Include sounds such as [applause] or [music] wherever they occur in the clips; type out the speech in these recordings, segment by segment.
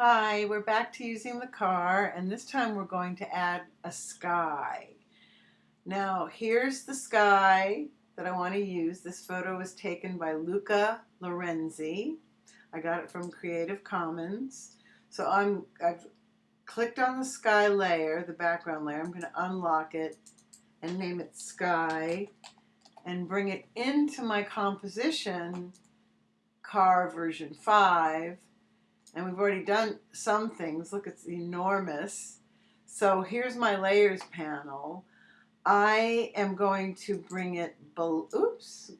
Hi, we're back to using the car and this time we're going to add a sky. Now here's the sky that I want to use. This photo was taken by Luca Lorenzi. I got it from Creative Commons. So I'm, I've clicked on the sky layer, the background layer. I'm going to unlock it and name it sky and bring it into my composition car version 5 and we've already done some things. Look, it's enormous. So here's my layers panel. I am going to bring it be oops,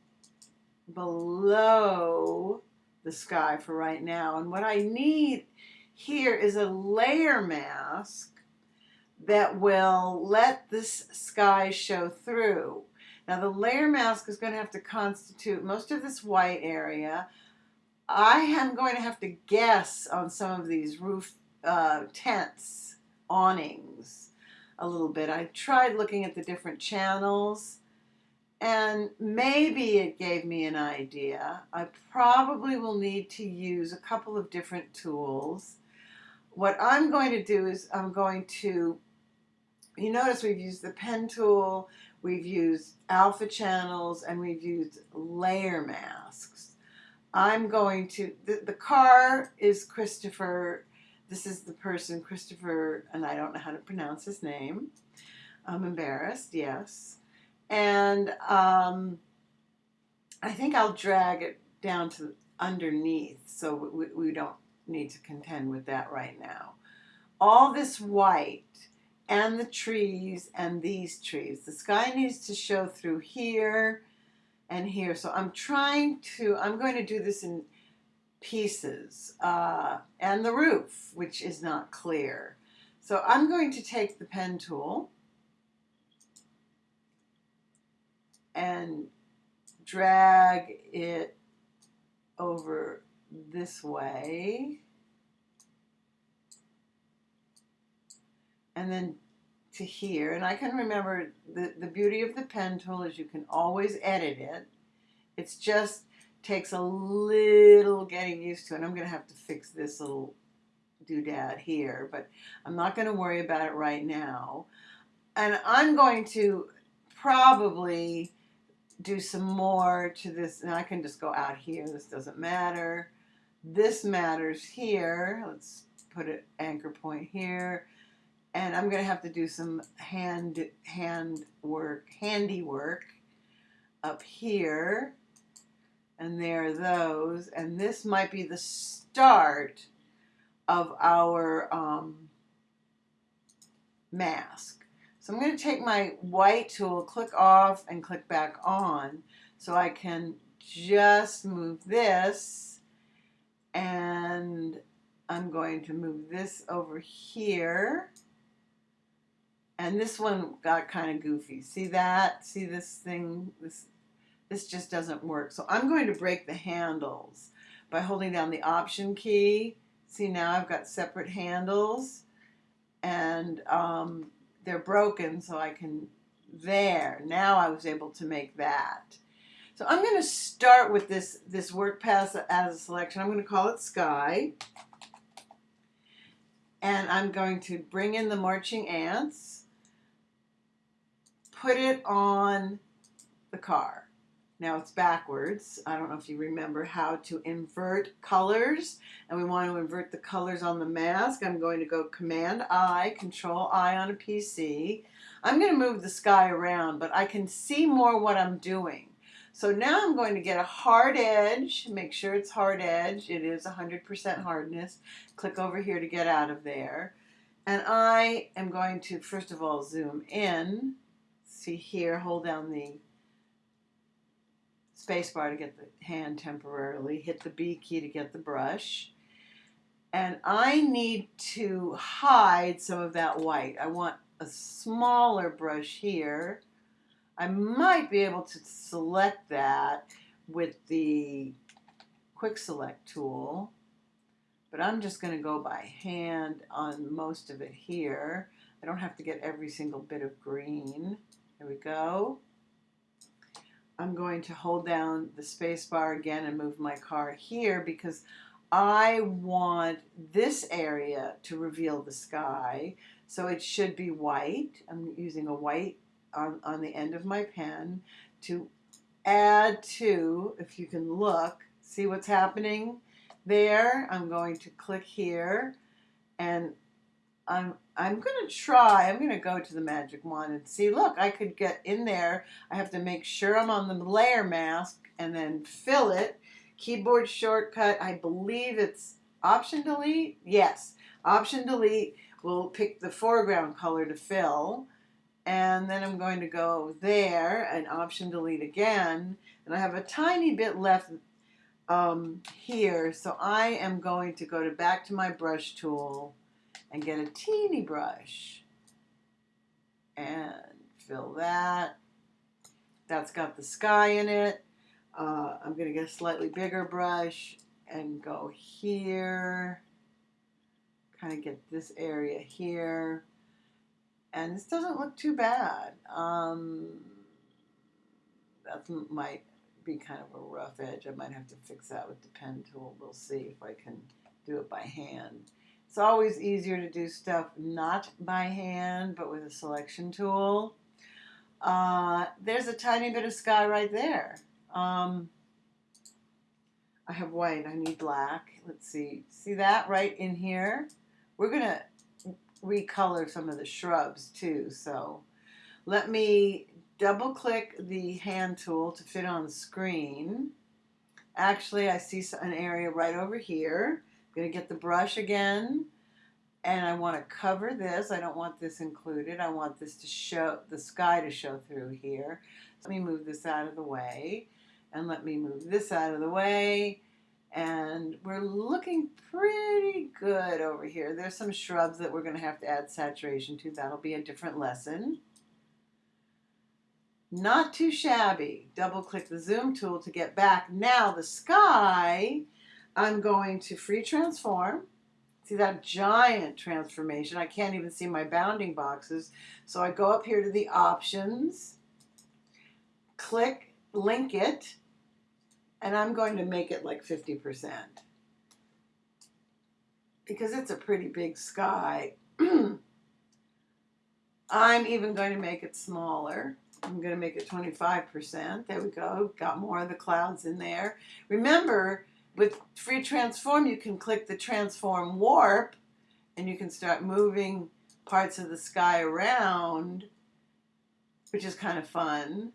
below the sky for right now. And what I need here is a layer mask that will let this sky show through. Now the layer mask is going to have to constitute most of this white area. I am going to have to guess on some of these roof uh, tents, awnings, a little bit. I tried looking at the different channels and maybe it gave me an idea. I probably will need to use a couple of different tools. What I'm going to do is I'm going to, you notice we've used the pen tool, we've used alpha channels, and we've used layer masks. I'm going to, the, the car is Christopher, this is the person, Christopher, and I don't know how to pronounce his name. I'm embarrassed, yes. And um, I think I'll drag it down to underneath so we, we don't need to contend with that right now. All this white and the trees and these trees. The sky needs to show through here and here. So I'm trying to, I'm going to do this in pieces uh, and the roof, which is not clear. So I'm going to take the pen tool and drag it over this way and then to here. And I can remember the, the beauty of the pen tool is you can always edit it. It's just takes a little getting used to. And I'm going to have to fix this little doodad here. But I'm not going to worry about it right now. And I'm going to probably do some more to this. And I can just go out here. This doesn't matter. This matters here. Let's put an anchor point here and I'm going to have to do some hand hand work, handiwork up here. And there are those. And this might be the start of our um, mask. So I'm going to take my white tool, click off and click back on so I can just move this and I'm going to move this over here and this one got kind of goofy. See that? See this thing? This, this just doesn't work. So I'm going to break the handles by holding down the Option key. See now I've got separate handles and um, they're broken so I can, there, now I was able to make that. So I'm going to start with this, this work path as a selection. I'm going to call it Sky. And I'm going to bring in the marching ants put it on the car. Now it's backwards. I don't know if you remember how to invert colors and we want to invert the colors on the mask. I'm going to go Command I, Control I on a PC. I'm going to move the sky around but I can see more what I'm doing. So now I'm going to get a hard edge, make sure it's hard edge. It is 100% hardness. Click over here to get out of there. And I am going to first of all zoom in see here, hold down the spacebar to get the hand temporarily, hit the B key to get the brush. And I need to hide some of that white. I want a smaller brush here. I might be able to select that with the quick select tool, but I'm just going to go by hand on most of it here. I don't have to get every single bit of green. There we go. I'm going to hold down the space bar again and move my car here because I want this area to reveal the sky. So it should be white. I'm using a white on, on the end of my pen to add to, if you can look, see what's happening there. I'm going to click here and I'm I'm going to try, I'm going to go to the magic wand and see, look, I could get in there. I have to make sure I'm on the layer mask and then fill it. Keyboard shortcut, I believe it's Option Delete. Yes, Option Delete will pick the foreground color to fill. And then I'm going to go there and Option Delete again. And I have a tiny bit left um, here. So I am going to go to back to my brush tool and get a teeny brush and fill that. That's got the sky in it. Uh, I'm going to get a slightly bigger brush and go here. Kind of get this area here. And this doesn't look too bad. Um, that might be kind of a rough edge. I might have to fix that with the pen tool. We'll see if I can do it by hand. It's always easier to do stuff not by hand, but with a selection tool. Uh, there's a tiny bit of sky right there. Um, I have white, I need black. Let's see, see that right in here? We're gonna recolor some of the shrubs too, so let me double click the hand tool to fit on the screen. Actually, I see an area right over here. I'm going to get the brush again and I want to cover this. I don't want this included. I want this to show, the sky to show through here. Let me move this out of the way and let me move this out of the way. And we're looking pretty good over here. There's some shrubs that we're going to have to add saturation to. That'll be a different lesson. Not too shabby. Double click the zoom tool to get back. Now the sky I'm going to free transform. See that giant transformation? I can't even see my bounding boxes. So I go up here to the options, click link it, and I'm going to make it like 50% because it's a pretty big sky. [clears throat] I'm even going to make it smaller. I'm going to make it 25%. There we go. Got more of the clouds in there. Remember, with free transform, you can click the transform warp and you can start moving parts of the sky around, which is kind of fun.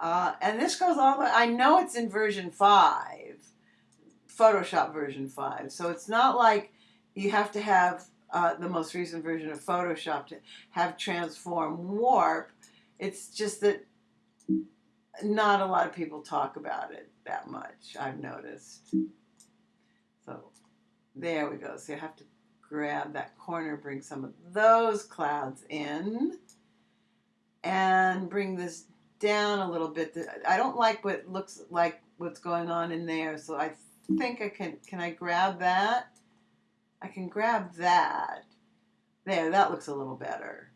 Uh, and this goes all the way, I know it's in version 5, Photoshop version 5. So it's not like you have to have uh, the most recent version of Photoshop to have transform warp. It's just that not a lot of people talk about it that much, I've noticed. So there we go. So you have to grab that corner, bring some of those clouds in, and bring this down a little bit. I don't like what looks like what's going on in there, so I think I can, can I grab that? I can grab that. There, that looks a little better.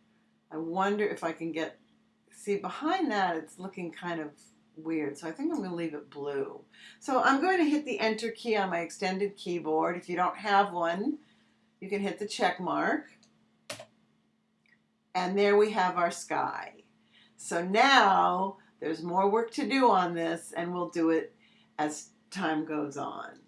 I wonder if I can get, see behind that it's looking kind of weird. So I think I'm going to leave it blue. So I'm going to hit the enter key on my extended keyboard. If you don't have one, you can hit the check mark. And there we have our sky. So now there's more work to do on this and we'll do it as time goes on.